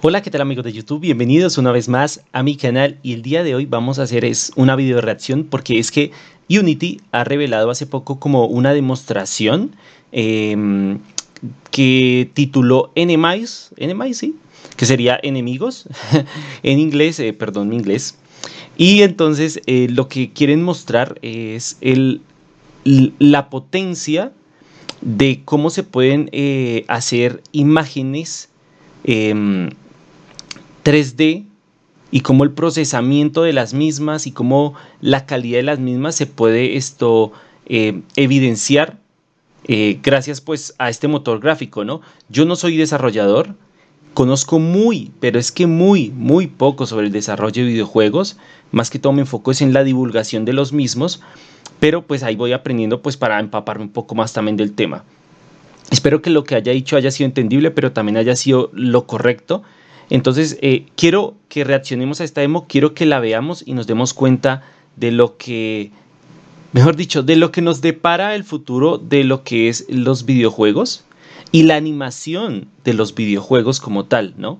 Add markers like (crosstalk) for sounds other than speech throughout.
Hola, ¿qué tal amigos de YouTube? Bienvenidos una vez más a mi canal y el día de hoy vamos a hacer es una video reacción porque es que Unity ha revelado hace poco como una demostración em, que tituló Enemies, Enemies, sí, que sería enemigos (laughs) en inglés, eh, perdón mi inglés. Y entonces eh, lo que quieren mostrar es la potencia de cómo se pueden eh, hacer imágenes 3D em, y cómo el procesamiento de las mismas y cómo la calidad de las mismas se puede esto eh, evidenciar eh, gracias pues a este motor gráfico, ¿no? Yo no soy desarrollador, conozco muy, pero es que muy, muy poco sobre el desarrollo de videojuegos, más que todo me enfoco es en la divulgación de los mismos, pero pues ahí voy aprendiendo pues para empaparme un poco más también del tema. Espero que lo que haya dicho haya sido entendible, pero también haya sido lo correcto. Entonces, eh, quiero que reaccionemos a esta demo, quiero que la veamos y nos demos cuenta de lo que, mejor dicho, de lo que nos depara el futuro de lo que es los videojuegos y la animación de los videojuegos como tal, ¿no?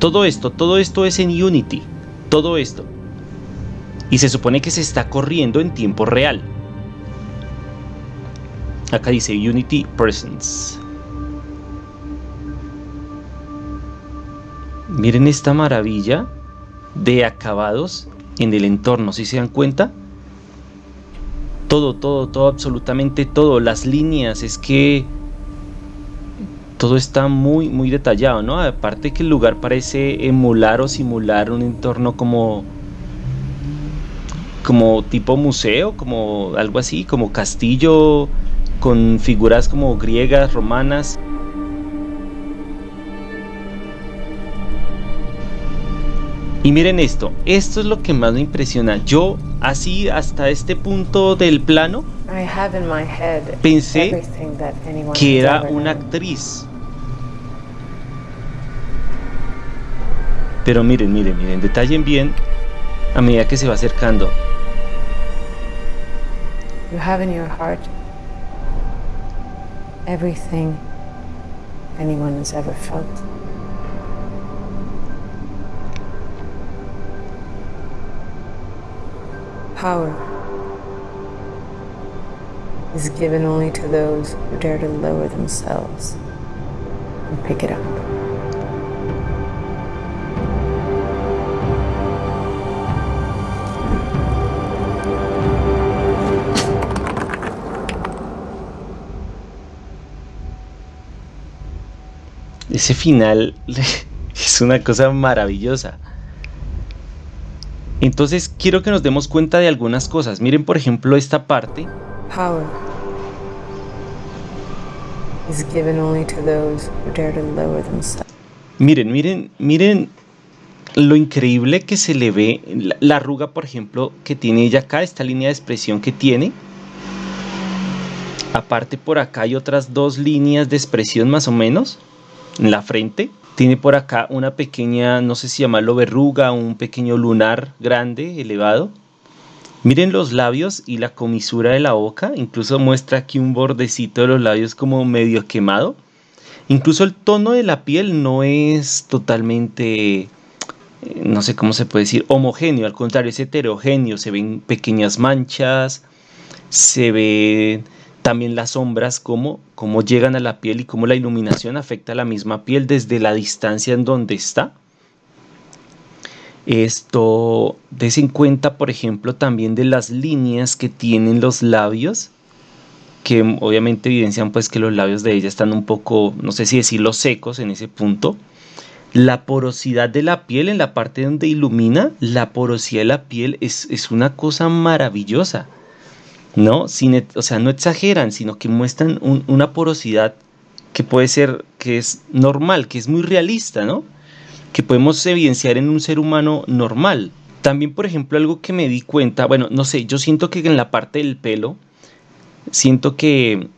Todo esto, todo esto es en Unity, todo esto y se supone que se está corriendo en tiempo real. Acá dice Unity Presence. Miren esta maravilla de acabados en el entorno, si se dan cuenta? Todo, todo, todo, absolutamente todo. Las líneas, es que todo está muy, muy detallado, ¿no? Aparte que el lugar parece emular o simular un entorno como como tipo museo, como algo así, como castillo con figuras como griegas, romanas. Y miren esto, esto es lo que más me impresiona. Yo así hasta este punto del plano pensé que era una actriz. Pero miren, miren, miren, detallen bien a medida que se va acercando. You have in your heart everything anyone has ever felt. Power is given only to those who dare to lower themselves and pick it up. Ese final (laughs) es una cosa maravillosa. Entonces quiero que nos demos cuenta de algunas cosas. Miren por ejemplo esta parte. Miren, miren, miren lo increíble que se le ve la, la arruga, por ejemplo, que tiene ella acá, esta línea de expresión que tiene. Aparte por acá hay otras dos líneas de expresión más o menos en la frente. Tiene por acá una pequeña, no sé si llamarlo verruga, un pequeño lunar grande, elevado. Miren los labios y la comisura de la boca. Incluso muestra aquí un bordecito de los labios como medio quemado. Incluso el tono de la piel no es totalmente, eh, no sé cómo se puede decir, homogéneo. Al contrario, es heterogéneo. Se ven pequeñas manchas, se ven también las sombras, cómo, cómo llegan a la piel y cómo la iluminación afecta a la misma piel desde la distancia en donde está. Esto, des en cuenta, por ejemplo, también de las líneas que tienen los labios, que obviamente evidencian pues que los labios de ella están un poco, no sé si decirlo secos en ese punto. La porosidad de la piel en la parte donde ilumina, la porosidad de la piel es, es una cosa maravillosa. ¿No? O sea, no exageran, sino que muestran una porosidad que puede ser, que es normal, que es muy realista, ¿no? Que podemos evidenciar en un ser humano normal. También, por ejemplo, algo que me di cuenta, bueno, no sé, yo siento que en la parte del pelo, siento que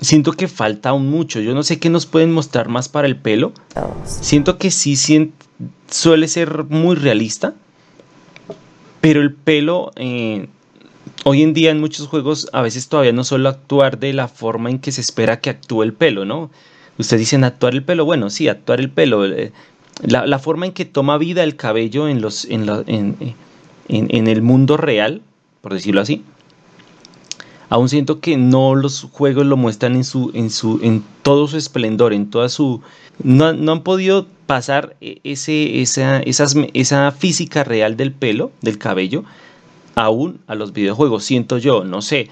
siento que falta aún mucho. Yo no sé qué nos pueden mostrar más para el pelo. Siento que sí suele ser muy realista. Pero el pelo, eh, hoy en día en muchos juegos a veces todavía no solo actuar de la forma en que se espera que actúe el pelo, ¿no? Ustedes dicen actuar el pelo, bueno, sí, actuar el pelo. Eh, la, forma en que toma vida el cabello en, los, en, en, el mundo real, por decirlo así. Aún siento que no los juegos lo muestran en, su, en, su, en todo su esplendor, en toda su... No, no han podido pasar e, ese, esa, esas, esa física real del pelo, del cabello, aún a los videojuegos, siento yo, no sé,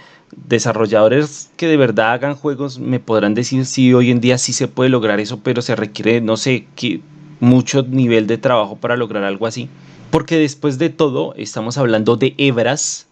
desarrolladores que de verdad hagan juegos me podrán decir si hoy en día sí se puede lograr eso, pero se requiere, no sé, que mucho nivel de trabajo para lograr algo así. Porque después de todo estamos hablando de hebras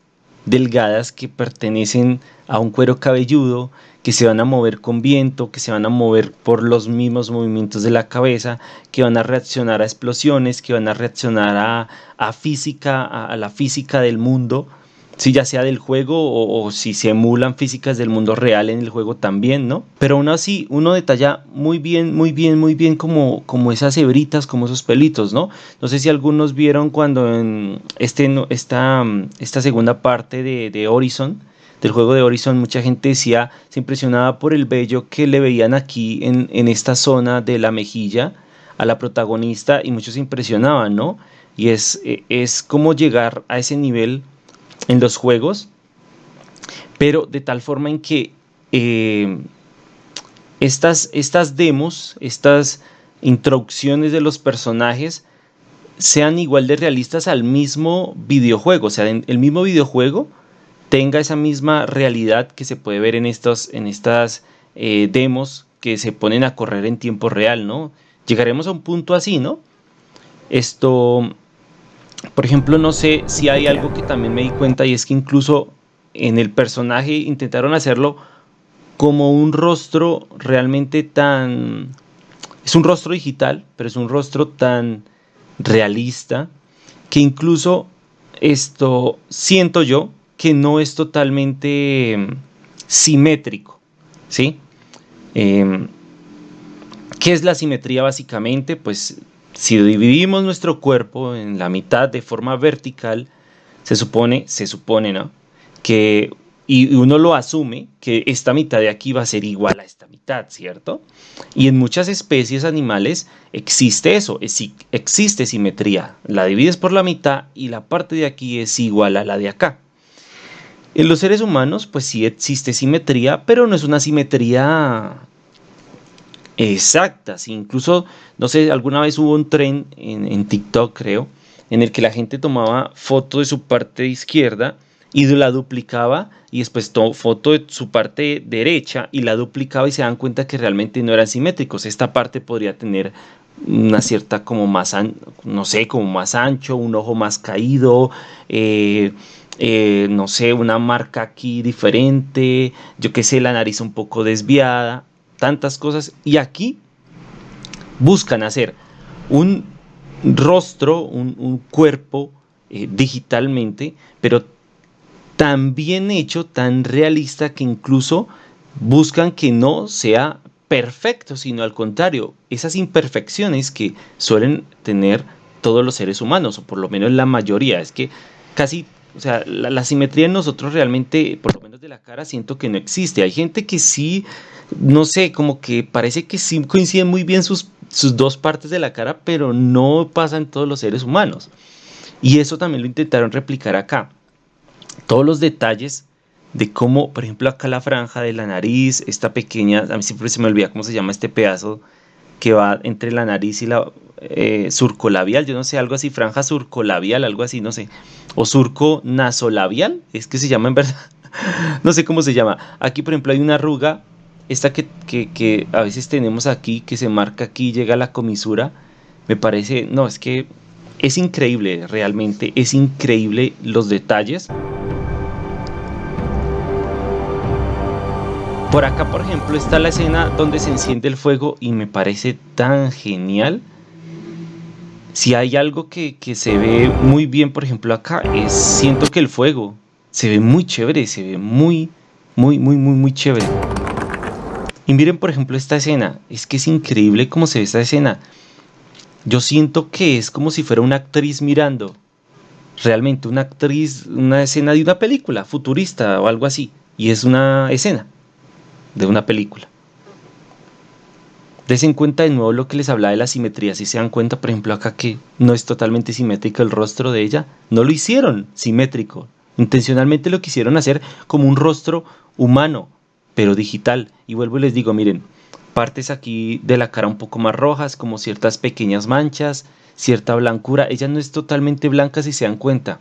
delgadas que pertenecen a un cuero cabelludo, que se van a mover con viento, que se van a mover por los mismos movimientos de la cabeza, que van a reaccionar a explosiones, que van a reaccionar a, física, a, la física del mundo, si ya sea del juego o, si se emulan físicas del mundo real en el juego también, ¿no? Pero aún así, uno detalla muy bien, muy bien, muy bien como, como esas hebritas, como esos pelitos, ¿no? No sé si algunos vieron cuando en este, esta, esta segunda parte de, de Horizon, del juego de Horizon, mucha gente decía, se impresionaba por el vello que le veían aquí en, en esta zona de la mejilla a la protagonista y muchos se impresionaban, ¿no? Y es, e, es como llegar a ese nivel en los juegos, pero de tal forma en que eh, estas, estas demos, estas introducciones de los personajes sean igual de realistas al mismo videojuego, o sea, en el mismo videojuego tenga esa misma realidad que se puede ver en, estos, en estas eh, demos que se ponen a correr en tiempo real, ¿no? Llegaremos a un punto así, ¿no? Esto, por ejemplo, no sé si hay algo que también me di cuenta y es que incluso en el personaje intentaron hacerlo como un rostro realmente tan... Es un rostro digital, pero es un rostro tan realista que incluso esto siento yo que no es totalmente em, simétrico, ¿sí? Em, ¿Qué es la simetría básicamente? Pues si dividimos nuestro cuerpo en la mitad de forma vertical, se supone, se supone, ¿no? Que, y uno lo asume, que esta mitad de aquí va a ser igual a esta mitad, ¿cierto? Y en muchas especies animales existe eso, existe simetría. La divides por la mitad y la parte de aquí es igual a la de acá. En los seres humanos, pues sí existe simetría, pero no es una simetría exacta. incluso, no sé, alguna vez hubo un tren en, TikTok, creo, en el que la gente tomaba foto de su parte izquierda y la duplicaba y después tomó foto de su parte derecha y la duplicaba y se dan cuenta que realmente no eran simétricos. Esta parte podría tener una cierta como más, no sé, como más ancho, un ojo más caído, eh, eh, no sé, una marca aquí diferente, yo qué sé, la nariz un poco desviada, tantas cosas. Y aquí buscan hacer un rostro, un, cuerpo eh, digitalmente, pero tan bien hecho, tan realista que incluso buscan que no sea perfecto, sino al contrario, esas imperfecciones que suelen tener todos los seres humanos, o por lo menos la mayoría, es que casi o sea, la, simetría en nosotros realmente, por lo menos de la cara, siento que no existe. Hay gente que sí, no sé, como que parece que sí coinciden muy bien sus, sus dos partes de la cara, pero no pasa en todos los seres humanos. Y eso también lo intentaron replicar acá. Todos los detalles de cómo, por ejemplo, acá la franja de la nariz, esta pequeña, a mí siempre se me olvida cómo se llama este pedazo que va entre la nariz y la eh, surcolabial, yo no sé, algo así, franja surcolabial, algo así, no sé, o surco nasolabial, es que se llama en verdad, (laughs) no sé cómo se llama. Aquí, por ejemplo, hay una arruga, esta que, que, a veces tenemos aquí, que se marca aquí, llega a la comisura, me parece, no, es que es increíble, realmente, es increíble los detalles. Por acá, por ejemplo, está la escena donde se enciende el fuego y me parece tan genial. Si hay algo que, se ve muy bien, por ejemplo, acá, es siento que el fuego se ve muy chévere, se ve muy, muy, muy, muy, muy chévere. Y miren, por ejemplo, esta escena. Es que es increíble cómo se ve esta escena. Yo siento que es como si fuera una actriz mirando. realmente una actriz, una escena de una película futurista o algo así. Y es una escena de una película. Desen cuenta de nuevo lo que les hablaba de la simetría. Si se dan cuenta, por ejemplo, acá que no es totalmente simétrico el rostro de ella, no lo hicieron simétrico. Intencionalmente lo quisieron hacer como un rostro humano, pero digital. Y vuelvo y les digo, miren, partes aquí de la cara un poco más rojas, como ciertas pequeñas manchas, cierta blancura. Ella no es totalmente blanca si se dan cuenta.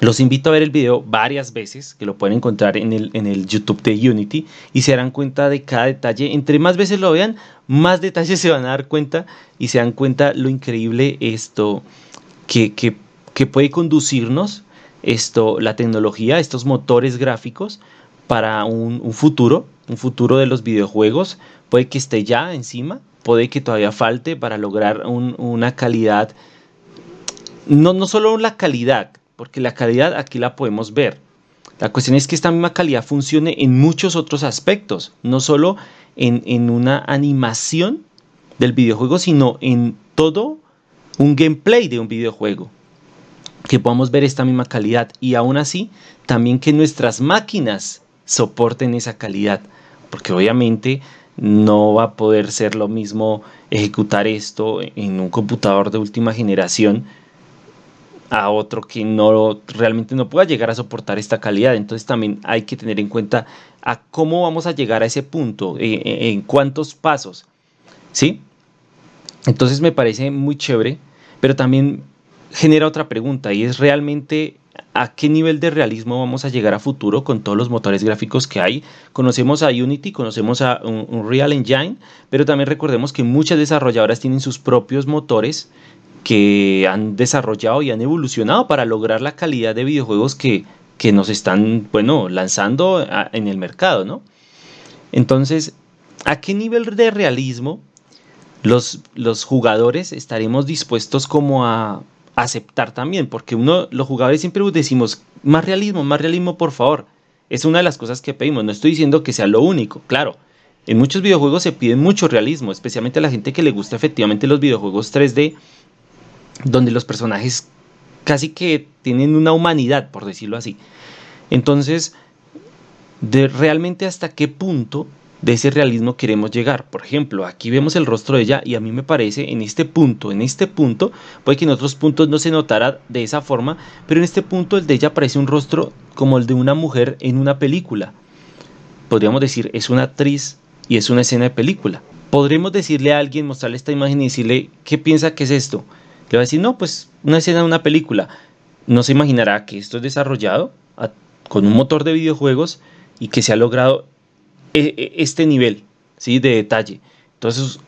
Los invito a ver el video varias veces, que lo pueden encontrar en el, en el YouTube de Unity, y se darán cuenta de cada detalle. Entre más veces lo vean, más detalles se van a dar cuenta y se dan cuenta lo increíble esto que, que puede conducirnos esto, la tecnología, estos motores gráficos para un, futuro, un futuro de los videojuegos. Puede que esté ya encima, puede que todavía falte para lograr una calidad, no, no solo la calidad, porque la calidad aquí la podemos ver. La cuestión es que esta misma calidad funcione en muchos otros aspectos, no solo en, en una animación del videojuego, sino en todo un gameplay de un videojuego que podamos ver esta misma calidad y aún así también que nuestras máquinas soporten esa calidad porque obviamente no va a poder ser lo mismo ejecutar esto en un computador de última generación a otro que no realmente no pueda llegar a soportar esta calidad. Entonces también hay que tener en cuenta a cómo vamos a llegar a ese punto, eh, eh, en cuántos pasos. ¿Sí? Entonces me parece muy chévere, pero también genera otra pregunta y es realmente a qué nivel de realismo vamos a llegar a futuro con todos los motores gráficos que hay. Conocemos a Unity, conocemos a Unreal Engine, pero también recordemos que muchas desarrolladoras tienen sus propios motores que han desarrollado y han evolucionado para lograr la calidad de videojuegos que, que nos están, bueno, lanzando en el mercado, ¿no? Entonces, ¿a qué nivel de realismo los, los jugadores estaremos dispuestos como a aceptar también, porque uno, los jugadores siempre decimos, más realismo, más realismo, por favor. Es una de las cosas que pedimos, no estoy diciendo que sea lo único, claro. En muchos videojuegos se pide mucho realismo, especialmente a la gente que le gusta efectivamente los videojuegos 3D, donde los personajes casi que tienen una humanidad, por decirlo así. Entonces, de realmente hasta qué punto de ese realismo queremos llegar. Por ejemplo, aquí vemos el rostro de ella y a mí me parece en este punto, en este punto, puede que en otros puntos no se notara de esa forma, pero en este punto el de ella parece un rostro como el de una mujer en una película. Podríamos decir, es una actriz y es una escena de película. Podremos decirle a alguien, mostrarle esta imagen y decirle, ¿qué piensa que es esto? Le va a decir, no, pues una escena de una película. No se imaginará que esto es desarrollado con un motor de videojuegos y que se ha logrado e, e, este nivel ¿sí? de detalle. Entonces,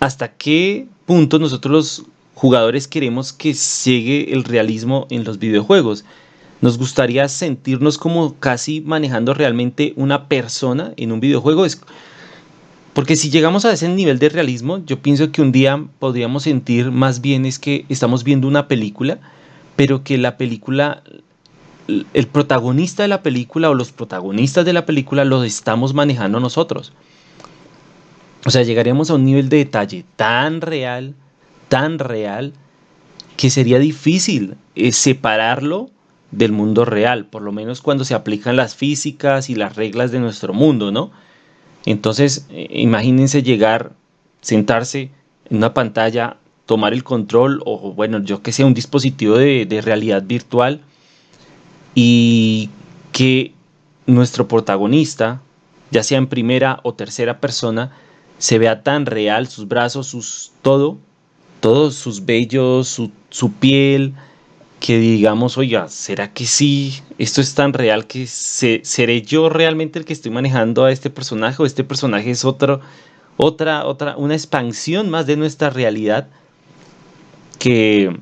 ¿hasta qué punto nosotros los jugadores queremos que llegue el realismo en los videojuegos? Nos gustaría sentirnos como casi manejando realmente una persona en un videojuego. Porque si llegamos a ese nivel de realismo, yo pienso que un día podríamos sentir más bien es que estamos viendo una película, pero que la película el protagonista de la película o los protagonistas de la película los estamos manejando nosotros. O sea, llegaríamos a un nivel de detalle tan real, tan real, que sería difícil eh, separarlo del mundo real, por lo menos cuando se aplican las físicas y las reglas de nuestro mundo, ¿no? Entonces, eh, imagínense llegar, sentarse en una pantalla, tomar el control o, bueno, yo que sé, un dispositivo de realidad virtual y que nuestro protagonista, ya sea en primera o tercera persona, se vea tan real, sus brazos, sus todo, todos sus vellos, su, su piel, que digamos, oiga, ¿será que sí? Esto es tan real que seré yo realmente el que estoy manejando a este personaje o este personaje es otro, otra, otra, una expansión más de nuestra realidad que,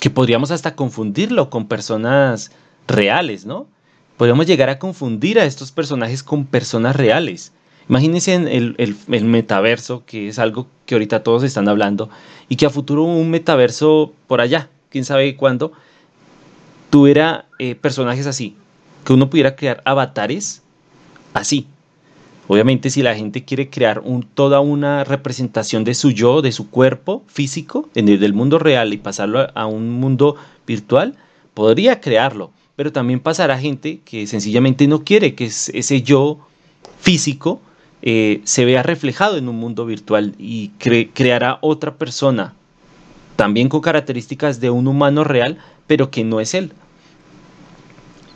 que podríamos hasta confundirlo con personas reales, ¿no? Podríamos llegar a confundir a estos personajes con personas reales. Imagínense en el, metaverso, que es algo que ahorita todos están hablando, y que a futuro un metaverso por allá, quién sabe cuándo, tuviera eh, personajes así, que uno pudiera crear avatares así, Obviamente si la gente quiere crear un, toda una representación de su yo, de su cuerpo físico, en el del mundo real y pasarlo a, un mundo virtual, podría crearlo, pero también pasará gente que sencillamente no quiere que ese yo físico eh, se vea reflejado en un mundo virtual y creará otra persona, también con características de un humano real, pero que no es él.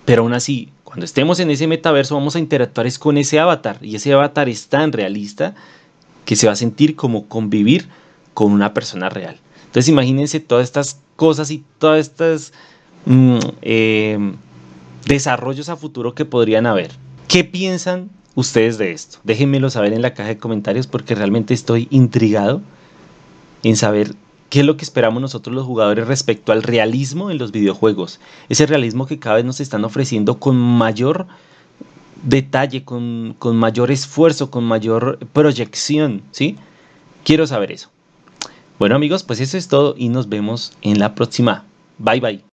Pero aún así, cuando estemos en ese metaverso vamos a interactuar con ese avatar y ese avatar es tan realista que se va a sentir como convivir con una persona real. Entonces imagínense todas estas cosas y todas estas mm, eh, desarrollos a futuro que podrían haber. ¿Qué piensan ustedes de esto? Déjenmelo saber en la caja de comentarios porque realmente estoy intrigado en saber qué es lo que esperamos nosotros los jugadores respecto al realismo en los videojuegos. Ese realismo que cada vez nos están ofreciendo con mayor detalle, con, con mayor esfuerzo, con mayor proyección, ¿sí? Quiero saber eso. Bueno amigos, pues eso es todo y nos vemos en la próxima. Bye bye.